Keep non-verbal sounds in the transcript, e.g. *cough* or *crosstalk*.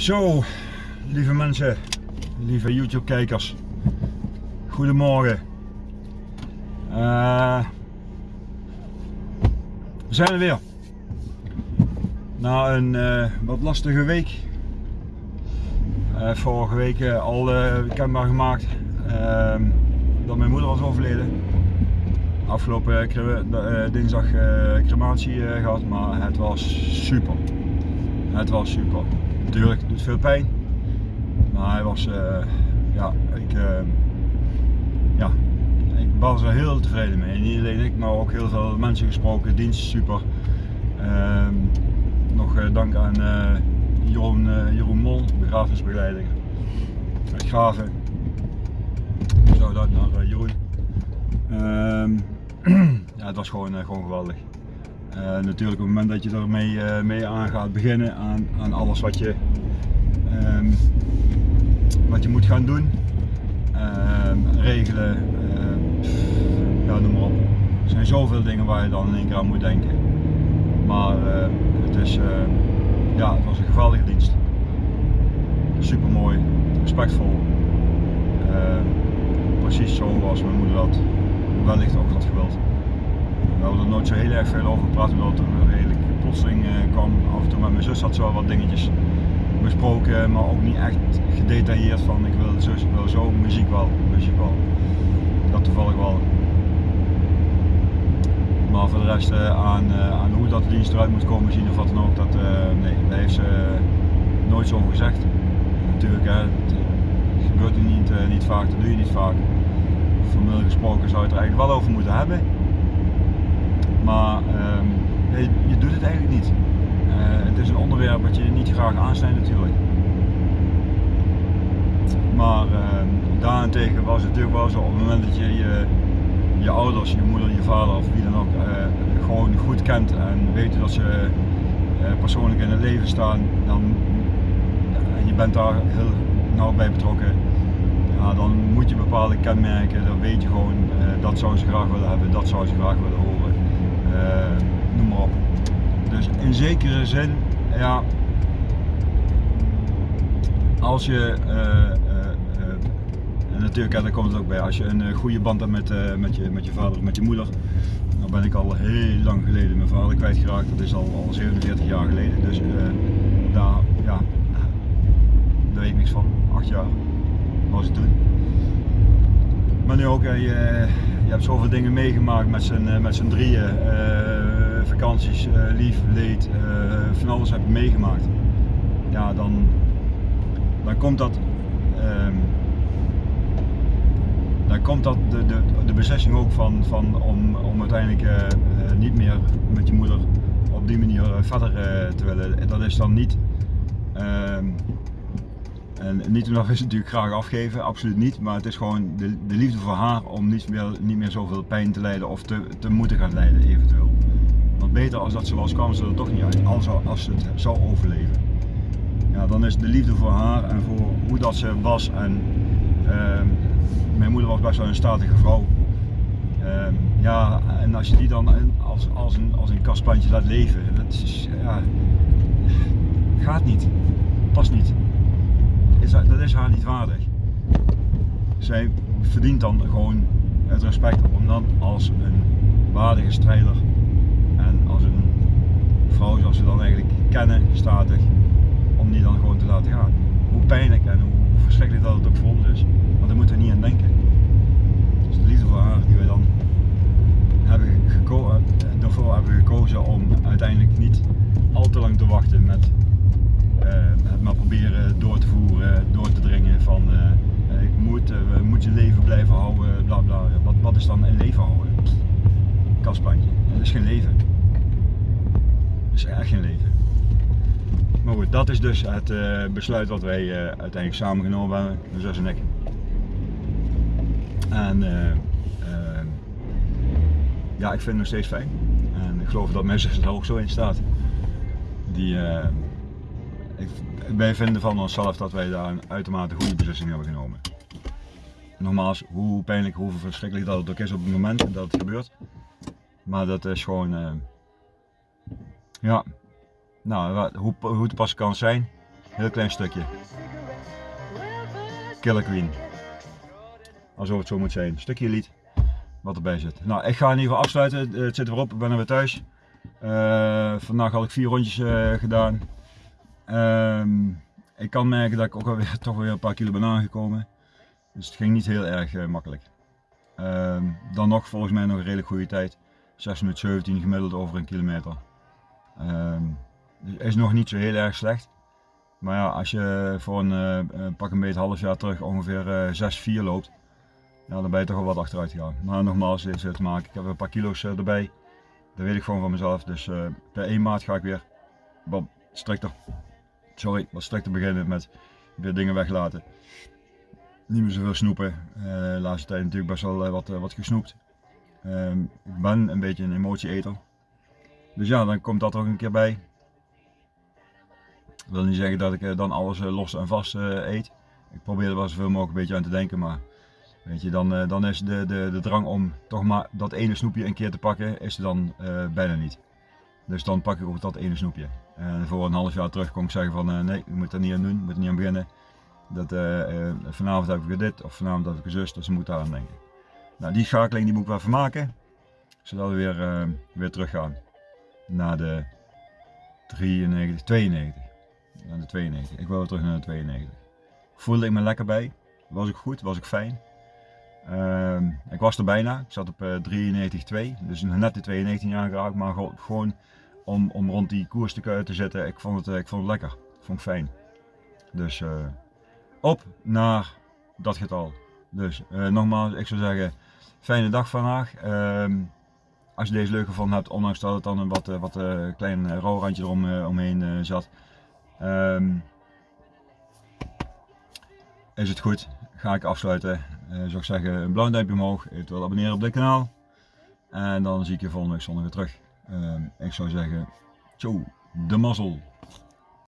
Zo, lieve mensen, lieve YouTube kijkers, goedemorgen. Uh, we zijn er weer. Na een uh, wat lastige week. Uh, vorige week al kenbaar gemaakt ehm, dat mijn moeder was overleden. Afgelopen dinsdag crematie gehad, maar het was super. Het was super. Natuurlijk, het doet veel pijn. Maar hij was, uh, ja, ik, uh, ja, ik was er heel tevreden mee. Niet alleen ik, maar ook heel veel mensen gesproken. Dienst super. Uh, nog uh, dank aan Jeroen, Jeroen Mol, begrafenisbegeleider. Uit Graven. Zo dat naar Jeroen. Ehm, *clears throat* ja, het was gewoon, gewoon geweldig. Uh, natuurlijk op het moment dat je ermee uh, mee aan gaat beginnen aan, aan alles wat je, um, wat je moet gaan doen, uh, regelen, ehm, noem maar op. Er zijn zoveel dingen waar je dan in één keer aan moet denken. Maar het, is, ja, het was een geweldige dienst. Super mooi, respectvol. precies zoals mijn moeder dat wellicht ook had gewild. We hadden er nooit zo heel erg veel over gepraat, omdat het een redelijk plotseling uh, kwam. Af en toe met mijn zus had ze wel wat dingetjes besproken, maar ook niet echt gedetailleerd van ik wil zus, ik wil zo, muziek wel, muziek wel. Dat toevallig wel. Maar voor de rest uh, aan, uh, aan hoe dat dienst eruit moet komen zien of wat dan ook, dat, nee, daar heeft ze nooit zo over gezegd. Natuurlijk, hè, het gebeurt niet, niet vaak, dat doe je niet vaak. Formeel gesproken zou je het er eigenlijk wel over moeten hebben. Maar um, je, doet het eigenlijk niet. Uh, het is een onderwerp wat je niet graag aansnijdt natuurlijk. Maar uh, daarentegen was het natuurlijk wel zo op het moment dat je je, je ouders, je moeder, je vader of wie dan ook uh, gewoon goed kent en weet dat ze uh, persoonlijk in het leven staan, dan, en je bent daar heel nauw bij betrokken, dan moet je bepaalde kenmerken, dan weet je gewoon dat zou ze graag willen hebben, dat zou ze graag willen horen. Eh, noem maar op. Dus in zekere zin, ja, als je, uh, natuurlijk, daar komt het ook bij, als je een goede band hebt met, met, je, met je vader of met je moeder, dan ben ik al heel lang geleden mijn vader kwijtgeraakt, dat is al, al 47 jaar geleden, dus daar, ja, daar weet ik niks van, 8 jaar was het toen. Maar nu ook, je, je hebt zoveel dingen meegemaakt met z'n, eh, met drieën. Uh, vakanties, lief, leed, van alles heb je meegemaakt. Ja, dan, dan komt dat. Um, dan komt dat de, de, de beslissing ook van, van om, om uiteindelijk niet meer met je moeder op die manier verder te willen. Dat is dan niet. Ehm, en niet omdat we ze natuurlijk graag afgeven, absoluut niet. Maar het is gewoon de, de liefde voor haar om niet meer, niet meer zoveel pijn te lijden of te, te moeten gaan lijden eventueel. Want beter als dat ze was, kwam ze er toch niet uit, als, als ze het zou overleven. Ja, dan is de liefde voor haar en voor hoe dat ze was. En uh, mijn moeder was best wel een statige vrouw. Uh, ja, en als je die dan als, als een, als een kastplantje laat leven, dat is, ja, gaat niet. Past niet dat is haar niet waardig. Zij verdient dan gewoon het respect om dan als een waardige strijder en als een vrouw zoals we dan eigenlijk kennen, statig, om die dan gewoon te laten gaan. Hoe pijnlijk en hoe verschrikkelijk dat het ook voor ons is, maar daar moeten we niet aan denken. Dus de liefde voor haar die wij dan hebben gekozen, daarvoor hebben gekozen om uiteindelijk niet al te lang te wachten met uh, het maar proberen door te voeren, door te dringen van uh, ik moet, uh, moet je leven blijven bla bla. Wat, wat is dan een leven houden? Kastplantje, dat is geen leven. Dat is echt geen leven. Maar goed, dat is dus het besluit wat wij uiteindelijk samen genomen hebben, mijn zus en ik. En ja, ik vind het nog steeds fijn. En ik geloof dat zus er ook zo in staat. Die, wij vinden van onszelf dat wij daar een uitermate goede beslissing hebben genomen. Nogmaals, hoe pijnlijk, hoe verschrikkelijk dat het ook is op het moment dat het gebeurt. Maar dat is gewoon, uh, ja, nou, hoe, hoe het pas kan zijn. Heel klein stukje. Killer Queen. Alsof het zo moet zijn. Stukje lied wat erbij zit. Nou, ik ga in ieder geval afsluiten. Het zit erop, ik ben er weer thuis. Uh, vandaag had ik vier rondjes gedaan. Ehm, ik kan merken dat ik ook alweer *laughs* toch weer een paar kilo ben aangekomen. Dus het ging niet heel erg uh, makkelijk. Ehm, dan nog volgens mij nog een redelijk goede tijd. 6 minuten 17 gemiddeld over een kilometer. Dus is nog niet zo heel erg slecht. Maar ja, als je voor een pak een beetje half jaar terug ongeveer 6-4 loopt, ja, dan ben je toch wel wat achteruit gegaan. Maar nogmaals, dit is te maken. Ik heb een paar kilo's erbij. Dat weet ik gewoon van mezelf. Dus uh, per 1 maart ga ik weer wat strikter, sorry, wat strikter beginnen met weer dingen weglaten. Niet meer zoveel snoepen. Uh, de laatste tijd natuurlijk best wel uh, wat, wat gesnoept. Ehm, ik ben een beetje een emotieeter. Dus ja, dan komt dat ook een keer bij. Ik wil niet zeggen dat ik dan alles los en vast eet. Ik probeer er wel zoveel mogelijk een beetje aan te denken, maar Weet je, dan, dan is de, de, de drang om toch maar dat ene snoepje een keer te pakken, is er dan bijna niet. Dus dan pak ik ook dat ene snoepje. En voor een half jaar terug kon ik zeggen van nee, je moet er niet aan doen, je moet er niet aan beginnen. Dat, uh, vanavond heb ik dit of vanavond heb ik een zus, dus je moet daar aan denken. Nou, die schakeling die moet ik wel vermaken, zodat we weer, weer terug gaan naar de 93, 92. Naar de 92. Ik wil terug naar de 92. Voelde ik me lekker bij, was ik goed, was ik fijn. Uh, ik was er bijna, ik zat op uh, 93,2, dus net de 92 aangeraakt, maar gewoon om, om rond die koers te, te zitten, ik vond, het, ik vond het lekker, ik vond het fijn. Dus op naar dat getal. Dus nogmaals, ik zou zeggen, fijne dag vandaag. Ehm, als je deze leuk gevonden hebt, ondanks dat het dan een wat, wat klein rouwrandje erom, omheen zat, um, is het goed. Ga ik afsluiten zou ik zeggen een blauw duimpje omhoog, eventueel abonneren op dit kanaal. En dan zie ik je volgende week zondag weer terug. Uh, ik zou zeggen, ciao, de mazzel.